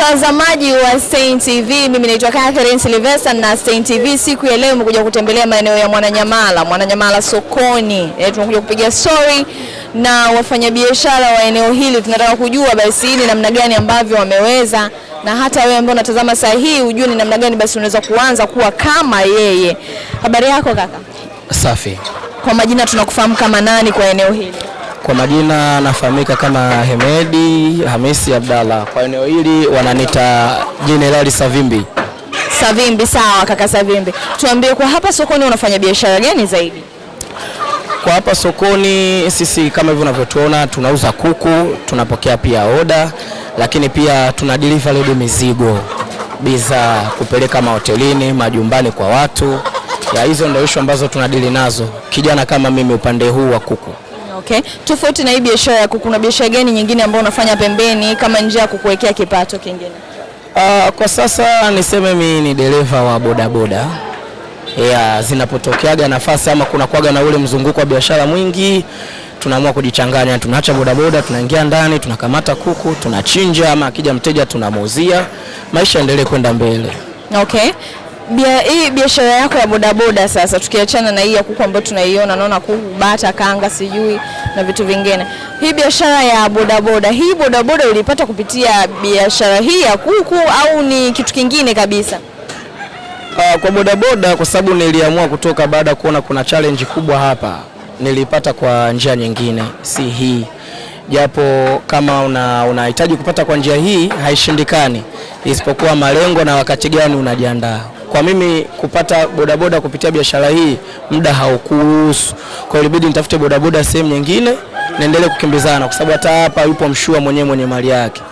Mtazamaji wa Stein TV, mimi naitwa Catherine Silvester na Stein TV siku ya leo imekuja kutembelea maeneo ya Mwananyamala, Mwananyamala sokoni. E, tunakuja kupiga story na wafanyabiashara wa eneo hili. Tunataka kujua basi ni namna gani ambavyo wameweza, na hata wewe ambao unatazama saa hii ujue ni namna gani basi unaweza kuanza kuwa kama yeye. Habari yako kaka? Safi. Kwa majina tunakufahamu kama nani kwa eneo hili? Kwa majina nafahamika kama Hemedi Hamisi Abdalla. Kwa eneo hili wananita Jenerali Savimbi. Savimbi. Sawa kaka Savimbi, tuambie kwa hapa sokoni unafanya biashara gani zaidi? Kwa hapa sokoni sisi kama hivyo unavyotuona tunauza kuku, tunapokea pia oda, lakini pia tuna delivery mizigo, bidhaa kupeleka mahotelini, majumbani kwa watu. Ya hizo ndio ishu ambazo tunadili nazo. Kijana kama mimi upande huu wa kuku. Okay. Tofauti na hii biashara ya kuku, kuna biashara gani nyingine ambayo unafanya pembeni kama njia ya kukuwekea kipato kingine? Uh, kwa sasa niseme mimi ni dereva wa bodaboda. Yeah, zinapotokeaga nafasi ama kuna kuaga na ule mzunguko wa biashara mwingi, tunaamua kujichanganya, tunaacha bodaboda, tunaingia ndani, tunakamata kuku, tunachinja, ama akija mteja tunamuuzia, maisha yaendelee kwenda mbele. Okay. Bia, hii biashara yako ya bodaboda sasa, tukiachana na hii ya kuku ambayo tunaiona, naona kuku, bata, kanga, sijui na vitu vingine, hii biashara ya bodaboda, hii bodaboda ulipata kupitia biashara hii ya kuku au ni kitu kingine kabisa? Uh, kwa bodaboda kwa sababu niliamua kutoka baada ya kuona kuna challenge kubwa hapa, nilipata kwa njia nyingine, si hii, japo kama una unahitaji kupata kwa njia hii haishindikani, isipokuwa malengo na wakati gani unajiandaa. Kwa mimi kupata bodaboda kupitia biashara hii muda haukuruhusu, kwa hiyo ilibidi nitafute bodaboda sehemu nyingine niendelee kukimbizana, kwa sababu hata hapa yupo mshua mwenyewe mwenye mali yake.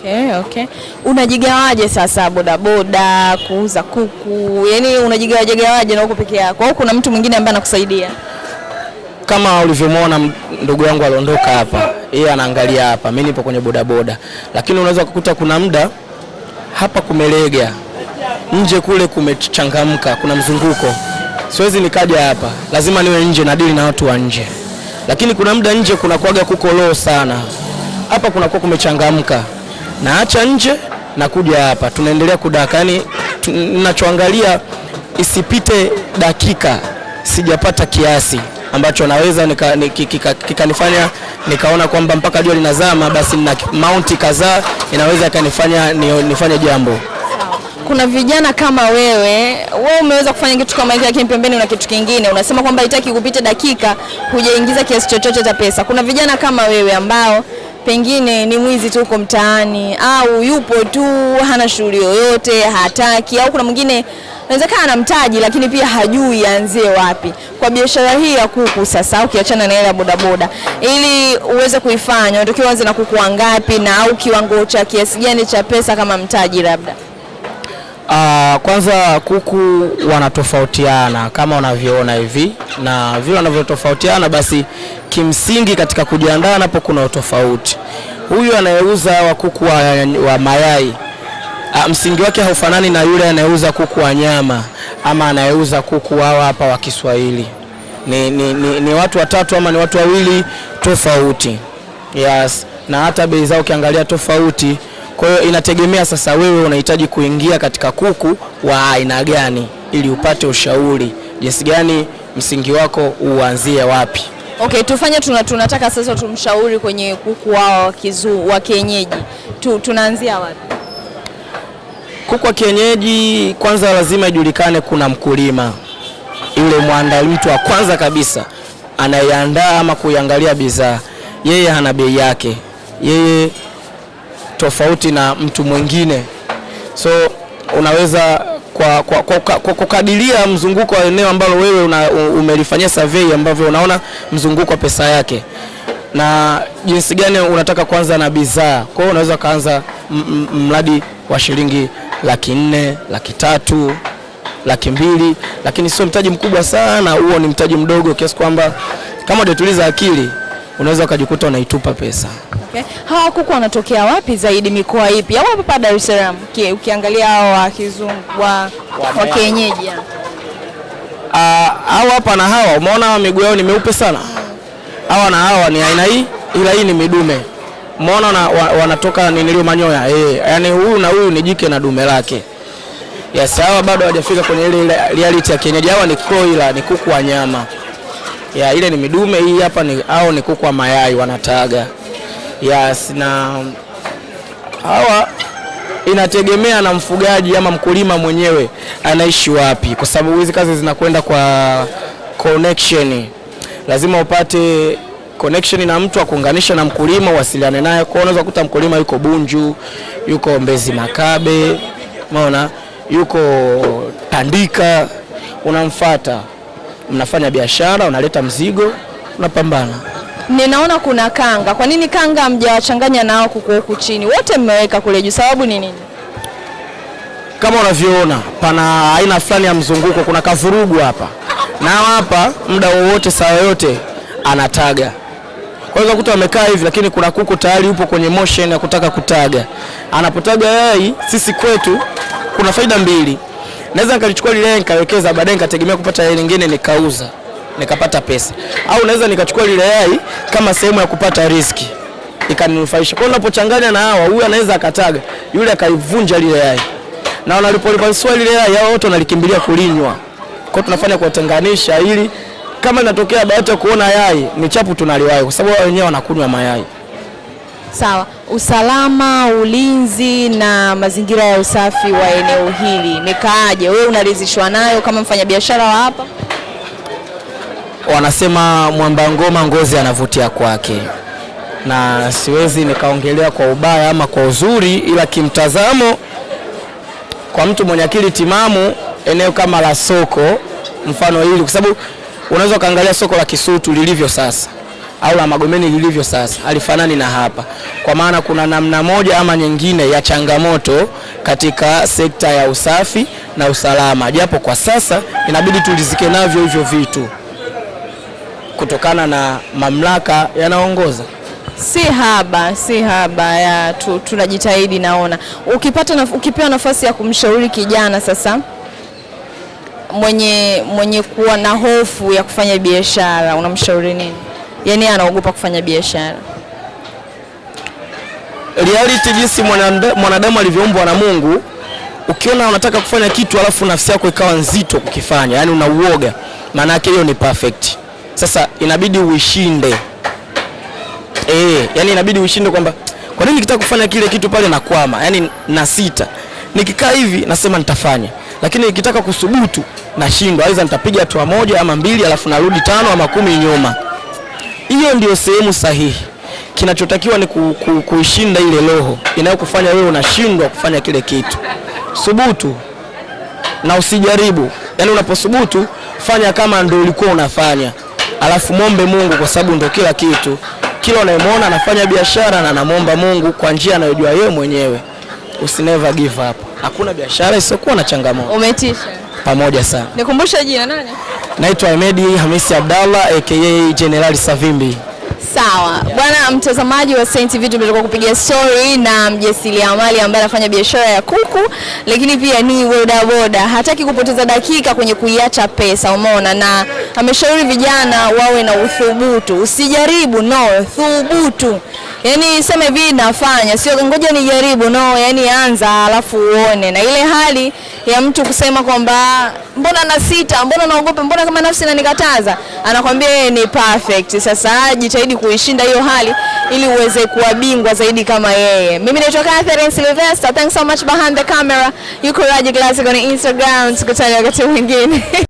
Okay, okay. Unajigawaje sasa bodaboda, kuuza kuku? Yaani unajigawaje gawaje na uko peke yako au kuna mtu mwingine ambaye anakusaidia? kama ulivyomwona ndugu yangu aliondoka hapa, yeye anaangalia hapa, mimi nipo kwenye bodaboda, lakini unaweza kukuta kuna muda hapa kumelega, nje kule kumechangamka, kuna mzunguko, siwezi nikaja hapa, lazima niwe nje na dili na watu wa nje, lakini kuna muda nje kuna kuaga kuko low sana, hapa kunakuwa kumechangamka, naacha nje nakuja hapa, tunaendelea kudaka, yani ninachoangalia isipite dakika. Sijapata kiasi ambacho naweza nika- nika, kika- nikaona kwamba mpaka jua linazama, basi na maunti kadhaa inaweza ikanifanya nifanye jambo. Kuna vijana kama wewe, wewe umeweza kufanya kitu kama hiki, lakini pembeni una kitu kingine. Unasema kwamba itaki kupita dakika hujaingiza kiasi chochote cha pesa. Kuna vijana kama wewe ambao pengine ni mwizi tu huko mtaani, au yupo tu hana shughuli yoyote, hataki, au kuna mwingine inawezekana ana mtaji lakini pia hajui aanzie wapi. Kwa biashara hii ya kuku sasa, ukiachana na ile ya bodaboda, ili uweze kuifanya unatakiwa uanze na kuku wangapi, na au kiwango cha kiasi gani cha pesa kama mtaji labda? Ah, kwanza kuku wanatofautiana kama unavyoona hivi, na vile wanavyotofautiana basi kimsingi katika kujiandaa napo kuna utofauti. Huyu anayeuza wa kuku wa, wa mayai uh, msingi wake haufanani na yule anayeuza kuku wa nyama ama anayeuza kuku hawa hapa wa Kiswahili. Ni, ni, ni, ni watu watatu ama ni watu wawili tofauti. Yes, na hata bei zao ukiangalia tofauti. Kwa hiyo inategemea sasa wewe unahitaji kuingia katika kuku wa aina gani ili upate ushauri jinsi gani msingi wako uanzie wapi. Okay, tufanye tuna, tunataka sasa tumshauri kwenye kuku wao wa kizu wa kienyeji tu, tunaanzia wapi? Kuku wa kienyeji kwanza lazima ijulikane kuna mkulima, yule mwanda, mtu wa kwanza kabisa anayeandaa ama kuiangalia bidhaa, yeye ana bei yake, yeye tofauti na mtu mwingine, so unaweza kwa, kwa, kwa, kwa, kukadiria mzunguko wa eneo ambalo wewe una, umelifanyia survey ambavyo unaona mzunguko wa pesa yake na jinsi gani unataka kuanza na bidhaa. Kwa hiyo unaweza ukaanza mradi wa shilingi laki nne, laki tatu, laki mbili, lakini sio mtaji mkubwa sana. Huo ni mtaji mdogo kiasi kwamba kama hujatuliza akili unaweza ukajikuta unaitupa pesa. Okay. Hawa kuku wanatokea wapi zaidi, mikoa ipi? Au hapa Dar es Salaam? Ukiangalia hao wa kizungu wa, wa kienyeji au Ah, hawa hapa na hawa, umeona hawa miguu yao ni meupe sana. Hawa na hawa ni aina hii, ila hii ni midume umeona na, wa, wanatoka ninilio manyoya eh, yani huyu na huyu ni jike na dume lake. Yes, hawa bado hawajafika kwenye ile reality ya kienyeji. Hawa ni kroila, ni kuku wa nyama. Ya ile ni midume, hii hapa ni au ni kuku wa mayai wanataga. Yes, na hawa inategemea na mfugaji ama mkulima mwenyewe anaishi wapi, kwa sababu hizi kazi zinakwenda kwa connection. Lazima upate connection na mtu akuunganisha na mkulima, uwasiliane naye. Kwa unaweza kukuta mkulima yuko Bunju, yuko Mbezi Makabe, umeona, yuko Tandika, unamfata, mnafanya biashara, unaleta mzigo, unapambana. Ninaona kuna kanga. Kwa nini kanga mjawachanganya nao kuku huku chini? Wote mmeweka kule juu, sababu ni nini? kama unavyoona pana aina fulani ya mzunguko, kuna kavurugu hapa na hapa, muda wowote saa yoyote anataga. Kwa hiyo kuta wamekaa hivi, lakini kuna kuku tayari yupo kwenye motion ya kutaka kutaga. Anapotaga yai, sisi kwetu kuna faida mbili. Naweza nikalichukua lile nikawekeza, baadaye nikategemea kupata yai lingine nikauza nikapata pesa, au naweza nikachukua lile yai kama sehemu ya kupata riski ikaninufaisha. Kwa unapochanganya na hawa, huyu anaweza akataga, yule akaivunja lile yai na wanalipolipasua lile yai hao wote wanalikimbilia kulinywa. Kwa tunafanya kuwatenganisha ili kama inatokea bahati ya kuona yai ni chapu tunaliwai kwa sababu wao wenyewe wanakunywa mayai. Sawa. Usalama, ulinzi na mazingira ya usafi wa eneo hili nikaaje? Wewe unaridhishwa nayo kama mfanyabiashara wa hapa? Wanasema mwamba ngoma ngozi anavutia kwake, na siwezi nikaongelea kwa ubaya ama kwa uzuri, ila kimtazamo kwa mtu mwenye akili timamu, eneo kama la soko mfano hili, kwa sababu unaweza ukaangalia soko la Kisutu lilivyo sasa au la Magomeni lilivyo sasa, alifanani na hapa, kwa maana kuna namna moja ama nyingine ya changamoto katika sekta ya usafi na usalama, japo kwa sasa inabidi tulizike navyo hivyo vitu kutokana na mamlaka yanaongoza. Si haba, si haba ya tu, tunajitahidi. Naona ukipata na, ukipewa nafasi ya kumshauri kijana sasa mwenye mwenye kuwa na hofu ya kufanya biashara unamshauri nini? yani anaogopa kufanya biashara. reality jinsi mwanadamu alivyoumbwa na Mungu. Ukiona unataka kufanya kitu alafu nafsi yako ikawa nzito kukifanya, yani unauoga, maana yake hiyo ni perfect. Sasa inabidi uishinde eh, yani inabidi uishinde kwamba kwa nini nikitaka kufanya kile kitu pale nakwama, yani na sita. Nikikaa hivi nasema nitafanya, lakini nikitaka kusubutu nashindwa, aidha nitapiga hatua moja ama mbili, alafu narudi tano ama kumi nyuma. Hiyo ndio sehemu sahihi. Kinachotakiwa ni ku, ku, kuishinda ile roho inayokufanya wewe unashindwa kufanya kile kitu. Subutu na usijaribu. Yaani unaposubutu fanya kama ndio ulikuwa unafanya, alafu mwombe Mungu kwa sababu ndio kila kitu. Kila unayemwona anafanya biashara na anamwomba Mungu kwa njia anayojua yeye mwenyewe. Usi never give up. Hakuna biashara isiyokuwa na changamoto. Umetisha. Pamoja sana. Nikumbushe jina nani? Naitwa Ahmedi Hamisi Abdallah aka General Savimbi. Sawa bwana mtazamaji wa Saint TV, tumetoka kupiga story na mjasiriamali ambaye anafanya biashara ya kuku, lakini pia ni bodaboda. Hataki kupoteza dakika kwenye kuiacha pesa, umeona, na ameshauri vijana wawe na uthubutu. Usijaribu, no, thubutu. Yani sema hivi nafanya, sio ngoja nijaribu, no, yani anza alafu uone. Na ile hali ya mtu kusema kwamba mbona na sita, mbona naogopa, mbona kama nafsi inanikataza, anakwambia yeye ni perfect. Sasa jitahidi kuishinda hiyo hali ili uweze kuwa bingwa zaidi kama yeye. Mimi naitwa Catherine Sylvester. Thanks so much behind the camera. Yuko Raji Classic on Instagram. Tukutane wakati mwingine.